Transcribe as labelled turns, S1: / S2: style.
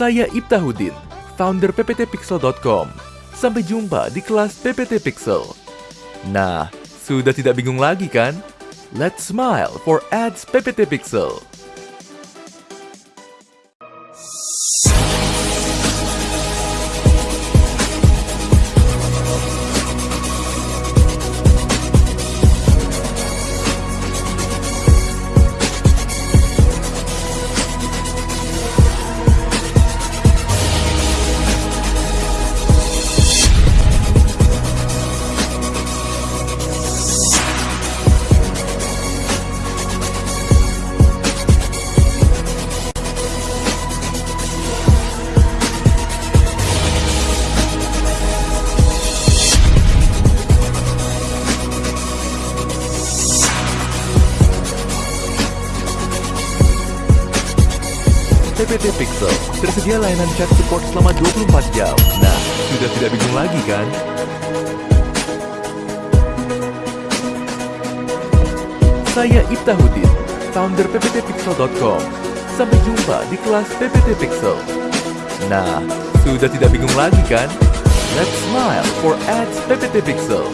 S1: Saya Ibtahudin, founder pptpixel.com. Sampai jumpa di kelas PPT Pixel. Nah, sudah tidak bingung lagi kan? Let's smile for ads PPT Pixel. PPT Pixel tersedia layanan chat support selama 24 jam. Nah, sudah tidak bingung lagi kan? Saya Ibtahudin, founder pptpixel.com. Sampai jumpa di kelas PPT Pixel. Nah, sudah tidak bingung lagi kan? Let's smile for ads PPT Pixel.